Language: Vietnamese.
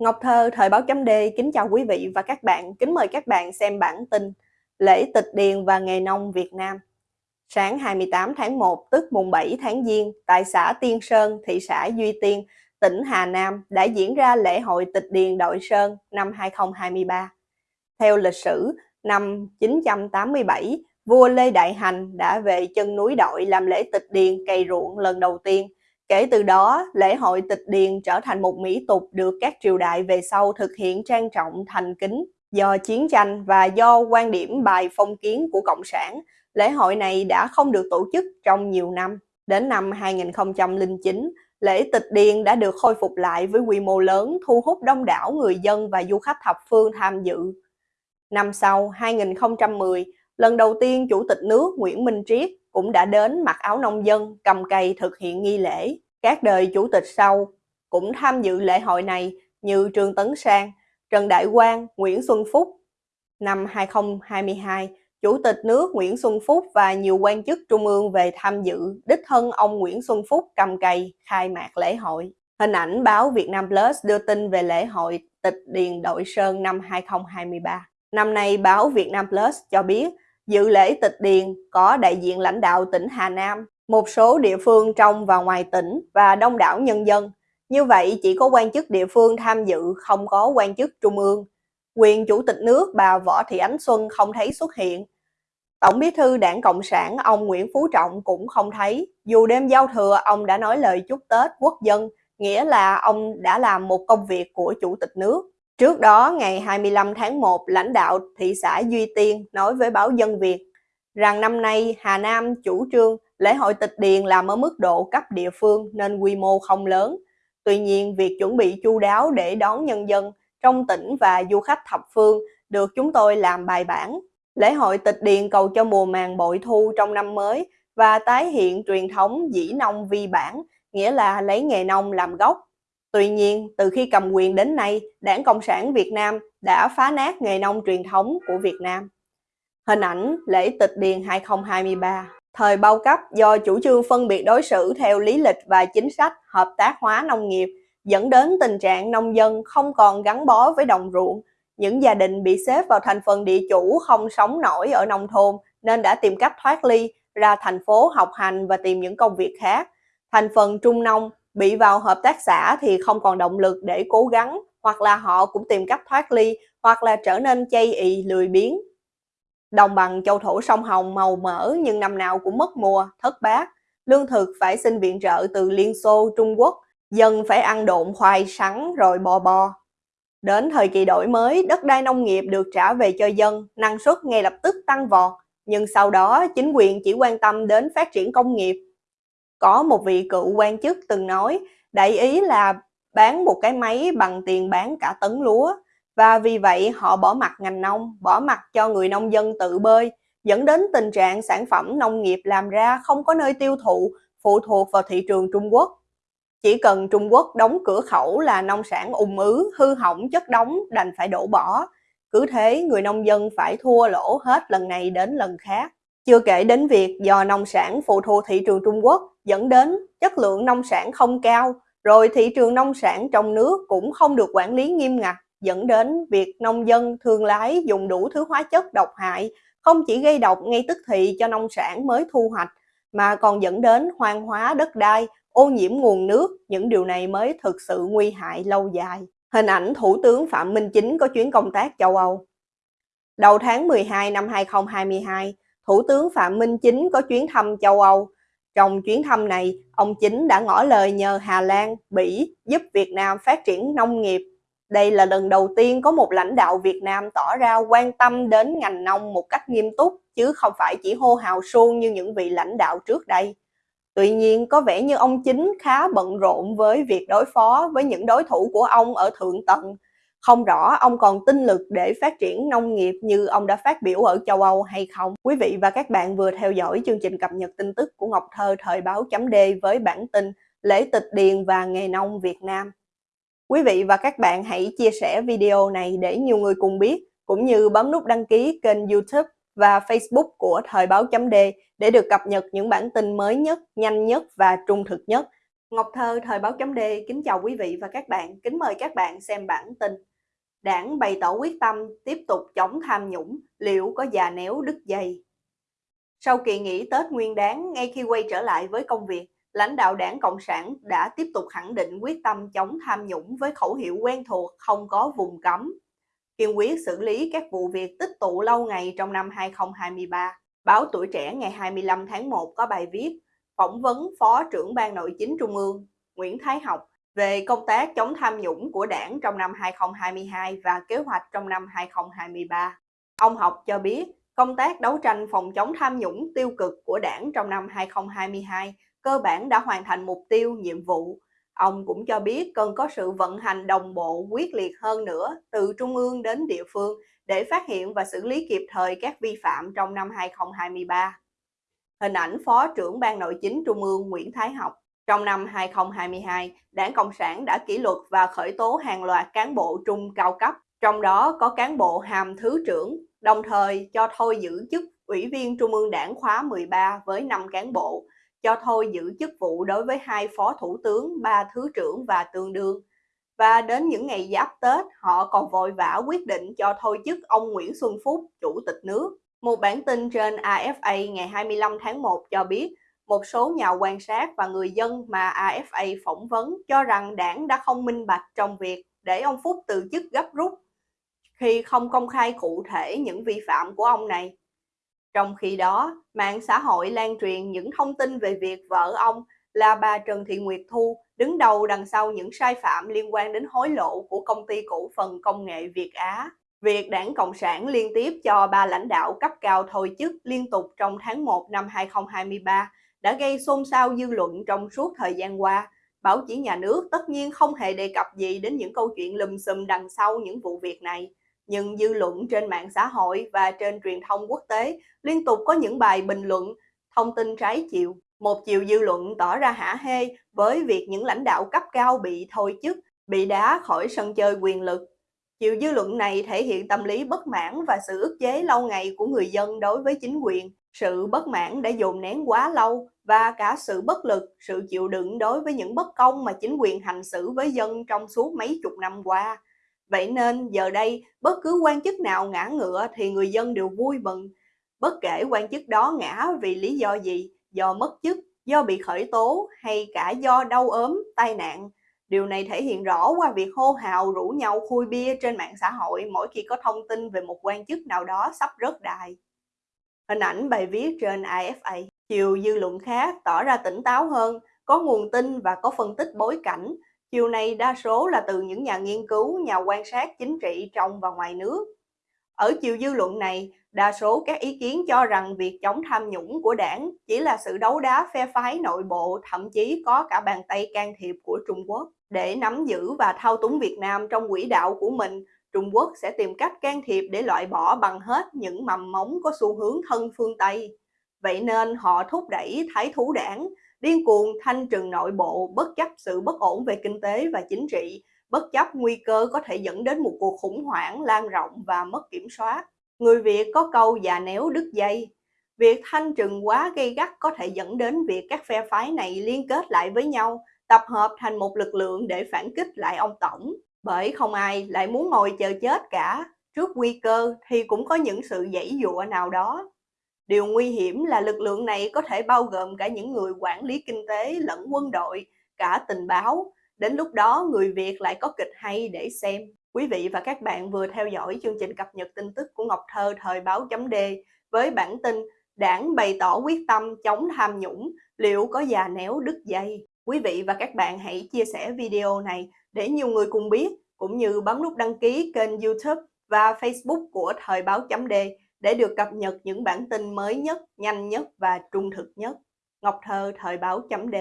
Ngọc Thơ, Thời báo chấm D, kính chào quý vị và các bạn, kính mời các bạn xem bản tin Lễ tịch điền và nghề nông Việt Nam. Sáng 28 tháng 1, tức mùng 7 tháng Giêng, tại xã Tiên Sơn, thị xã Duy Tiên, tỉnh Hà Nam đã diễn ra lễ hội tịch điền đội Sơn năm 2023. Theo lịch sử, năm 987, vua Lê Đại Hành đã về chân núi đội làm lễ tịch điền cày ruộng lần đầu tiên – Kể từ đó, lễ hội tịch điền trở thành một mỹ tục được các triều đại về sau thực hiện trang trọng thành kính. Do chiến tranh và do quan điểm bài phong kiến của Cộng sản, lễ hội này đã không được tổ chức trong nhiều năm. Đến năm 2009, lễ tịch điền đã được khôi phục lại với quy mô lớn thu hút đông đảo người dân và du khách thập phương tham dự. Năm sau, 2010, lần đầu tiên Chủ tịch nước Nguyễn Minh Triết cũng đã đến mặc áo nông dân, cầm cây thực hiện nghi lễ. Các đời chủ tịch sau cũng tham dự lễ hội này như Trương Tấn Sang, Trần Đại Quang, Nguyễn Xuân Phúc. Năm 2022, Chủ tịch nước Nguyễn Xuân Phúc và nhiều quan chức trung ương về tham dự, đích thân ông Nguyễn Xuân Phúc cầm cây khai mạc lễ hội. Hình ảnh báo Việt Nam Plus đưa tin về lễ hội tịch điền đội Sơn năm 2023. Năm nay, báo Việt Nam Plus cho biết Dự lễ tịch điền có đại diện lãnh đạo tỉnh Hà Nam, một số địa phương trong và ngoài tỉnh và đông đảo nhân dân. Như vậy chỉ có quan chức địa phương tham dự, không có quan chức trung ương. Quyền chủ tịch nước bà Võ Thị Ánh Xuân không thấy xuất hiện. Tổng bí thư đảng Cộng sản ông Nguyễn Phú Trọng cũng không thấy. Dù đêm giao thừa ông đã nói lời chúc Tết quốc dân, nghĩa là ông đã làm một công việc của chủ tịch nước. Trước đó, ngày 25 tháng 1, lãnh đạo thị xã Duy Tiên nói với báo Dân Việt rằng năm nay Hà Nam chủ trương lễ hội tịch điền làm ở mức độ cấp địa phương nên quy mô không lớn. Tuy nhiên, việc chuẩn bị chu đáo để đón nhân dân trong tỉnh và du khách thập phương được chúng tôi làm bài bản. Lễ hội tịch điền cầu cho mùa màng bội thu trong năm mới và tái hiện truyền thống dĩ nông vi bản, nghĩa là lấy nghề nông làm gốc Tuy nhiên, từ khi cầm quyền đến nay, Đảng Cộng sản Việt Nam đã phá nát nghề nông truyền thống của Việt Nam. Hình ảnh lễ tịch điền 2023 Thời bao cấp do chủ trương phân biệt đối xử theo lý lịch và chính sách hợp tác hóa nông nghiệp dẫn đến tình trạng nông dân không còn gắn bó với đồng ruộng. Những gia đình bị xếp vào thành phần địa chủ không sống nổi ở nông thôn nên đã tìm cách thoát ly ra thành phố học hành và tìm những công việc khác. Thành phần trung nông bị vào hợp tác xã thì không còn động lực để cố gắng hoặc là họ cũng tìm cách thoát ly hoặc là trở nên chay ị lười biếng. Đồng bằng châu thổ sông Hồng màu mỡ nhưng năm nào cũng mất mùa, thất bát. Lương thực phải xin viện trợ từ Liên Xô, Trung Quốc, dân phải ăn độn khoai sắn rồi bò bò. Đến thời kỳ đổi mới, đất đai nông nghiệp được trả về cho dân, năng suất ngay lập tức tăng vọt. Nhưng sau đó, chính quyền chỉ quan tâm đến phát triển công nghiệp, có một vị cựu quan chức từng nói, đại ý là bán một cái máy bằng tiền bán cả tấn lúa. Và vì vậy họ bỏ mặt ngành nông, bỏ mặt cho người nông dân tự bơi, dẫn đến tình trạng sản phẩm nông nghiệp làm ra không có nơi tiêu thụ, phụ thuộc vào thị trường Trung Quốc. Chỉ cần Trung Quốc đóng cửa khẩu là nông sản ùn ứ, hư hỏng chất đóng đành phải đổ bỏ. Cứ thế người nông dân phải thua lỗ hết lần này đến lần khác. Chưa kể đến việc do nông sản phụ thuộc thị trường Trung Quốc dẫn đến chất lượng nông sản không cao, rồi thị trường nông sản trong nước cũng không được quản lý nghiêm ngặt, dẫn đến việc nông dân thương lái dùng đủ thứ hóa chất độc hại, không chỉ gây độc ngay tức thì cho nông sản mới thu hoạch, mà còn dẫn đến hoang hóa đất đai, ô nhiễm nguồn nước, những điều này mới thực sự nguy hại lâu dài. Hình ảnh Thủ tướng Phạm Minh Chính có chuyến công tác châu Âu. Đầu tháng 12 năm 2022, Thủ tướng Phạm Minh Chính có chuyến thăm châu Âu. Trong chuyến thăm này, ông Chính đã ngỏ lời nhờ Hà Lan, Bỉ giúp Việt Nam phát triển nông nghiệp. Đây là lần đầu tiên có một lãnh đạo Việt Nam tỏ ra quan tâm đến ngành nông một cách nghiêm túc, chứ không phải chỉ hô hào suông như những vị lãnh đạo trước đây. Tuy nhiên, có vẻ như ông Chính khá bận rộn với việc đối phó với những đối thủ của ông ở thượng tầng, không rõ ông còn tinh lực để phát triển nông nghiệp như ông đã phát biểu ở châu Âu hay không. Quý vị và các bạn vừa theo dõi chương trình cập nhật tin tức của Ngọc Thơ thời báo chấm D với bản tin Lễ tịch điền và nghề nông Việt Nam. Quý vị và các bạn hãy chia sẻ video này để nhiều người cùng biết, cũng như bấm nút đăng ký kênh youtube và Facebook của Thời báo chấm D để được cập nhật những bản tin mới nhất, nhanh nhất và trung thực nhất Ngọc Thơ, Thời báo chấm D, kính chào quý vị và các bạn, kính mời các bạn xem bản tin. Đảng bày tỏ quyết tâm tiếp tục chống tham nhũng, liệu có già néo đứt dây? Sau kỳ nghỉ Tết Nguyên đáng, ngay khi quay trở lại với công việc, lãnh đạo đảng Cộng sản đã tiếp tục khẳng định quyết tâm chống tham nhũng với khẩu hiệu quen thuộc không có vùng cấm. Kiên quyết xử lý các vụ việc tích tụ lâu ngày trong năm 2023. Báo Tuổi Trẻ ngày 25 tháng 1 có bài viết phỏng vấn Phó trưởng Ban Nội chính Trung ương Nguyễn Thái Học về công tác chống tham nhũng của đảng trong năm 2022 và kế hoạch trong năm 2023. Ông Học cho biết, công tác đấu tranh phòng chống tham nhũng tiêu cực của đảng trong năm 2022 cơ bản đã hoàn thành mục tiêu, nhiệm vụ. Ông cũng cho biết cần có sự vận hành đồng bộ, quyết liệt hơn nữa từ trung ương đến địa phương để phát hiện và xử lý kịp thời các vi phạm trong năm 2023. Hình ảnh Phó trưởng Ban Nội chính Trung ương Nguyễn Thái Học trong năm 2022, Đảng Cộng sản đã kỷ luật và khởi tố hàng loạt cán bộ trung cao cấp, trong đó có cán bộ hàm thứ trưởng, đồng thời cho thôi giữ chức Ủy viên Trung ương Đảng khóa 13 với 5 cán bộ, cho thôi giữ chức vụ đối với hai phó thủ tướng, ba thứ trưởng và tương đương. Và đến những ngày giáp Tết, họ còn vội vã quyết định cho thôi chức ông Nguyễn Xuân Phúc, chủ tịch nước. Một bản tin trên AFA ngày 25 tháng 1 cho biết, một số nhà quan sát và người dân mà AFA phỏng vấn cho rằng đảng đã không minh bạch trong việc để ông Phúc từ chức gấp rút khi không công khai cụ thể những vi phạm của ông này. Trong khi đó, mạng xã hội lan truyền những thông tin về việc vợ ông là bà Trần Thị Nguyệt Thu đứng đầu đằng sau những sai phạm liên quan đến hối lộ của công ty cổ phần công nghệ Việt Á. Việc đảng Cộng sản liên tiếp cho ba lãnh đạo cấp cao thôi chức liên tục trong tháng 1 năm 2023 đã gây xôn xao dư luận trong suốt thời gian qua. Báo chí nhà nước tất nhiên không hề đề cập gì đến những câu chuyện lùm xùm đằng sau những vụ việc này. Nhưng dư luận trên mạng xã hội và trên truyền thông quốc tế liên tục có những bài bình luận, thông tin trái chiều. Một chiều dư luận tỏ ra hả hê với việc những lãnh đạo cấp cao bị thôi chức, bị đá khỏi sân chơi quyền lực Chiều dư luận này thể hiện tâm lý bất mãn và sự ức chế lâu ngày của người dân đối với chính quyền. Sự bất mãn đã dồn nén quá lâu và cả sự bất lực, sự chịu đựng đối với những bất công mà chính quyền hành xử với dân trong suốt mấy chục năm qua. Vậy nên giờ đây, bất cứ quan chức nào ngã ngựa thì người dân đều vui mừng. Bất kể quan chức đó ngã vì lý do gì, do mất chức, do bị khởi tố hay cả do đau ốm, tai nạn, Điều này thể hiện rõ qua việc hô hào rủ nhau khui bia trên mạng xã hội mỗi khi có thông tin về một quan chức nào đó sắp rớt đài. Hình ảnh bài viết trên AFA, chiều dư luận khác tỏ ra tỉnh táo hơn, có nguồn tin và có phân tích bối cảnh. Chiều này đa số là từ những nhà nghiên cứu, nhà quan sát chính trị trong và ngoài nước. Ở chiều dư luận này, đa số các ý kiến cho rằng việc chống tham nhũng của đảng chỉ là sự đấu đá phe phái nội bộ, thậm chí có cả bàn tay can thiệp của Trung Quốc. Để nắm giữ và thao túng Việt Nam trong quỹ đạo của mình, Trung Quốc sẽ tìm cách can thiệp để loại bỏ bằng hết những mầm móng có xu hướng thân phương Tây. Vậy nên họ thúc đẩy thái thú đảng, điên cuồng thanh trừng nội bộ bất chấp sự bất ổn về kinh tế và chính trị, bất chấp nguy cơ có thể dẫn đến một cuộc khủng hoảng lan rộng và mất kiểm soát. Người Việt có câu già néo đứt dây. Việc thanh trừng quá gây gắt có thể dẫn đến việc các phe phái này liên kết lại với nhau, tập hợp thành một lực lượng để phản kích lại ông Tổng. Bởi không ai lại muốn ngồi chờ chết cả, trước nguy cơ thì cũng có những sự dãy dụa nào đó. Điều nguy hiểm là lực lượng này có thể bao gồm cả những người quản lý kinh tế lẫn quân đội, cả tình báo. Đến lúc đó người Việt lại có kịch hay để xem. Quý vị và các bạn vừa theo dõi chương trình cập nhật tin tức của Ngọc Thơ thời báo chấm D với bản tin Đảng bày tỏ quyết tâm chống tham nhũng, liệu có già néo đứt dây? Quý vị và các bạn hãy chia sẻ video này để nhiều người cùng biết, cũng như bấm nút đăng ký kênh YouTube và Facebook của Thời báo chấm D để được cập nhật những bản tin mới nhất, nhanh nhất và trung thực nhất. Ngọc Thơ Thời báo chấm D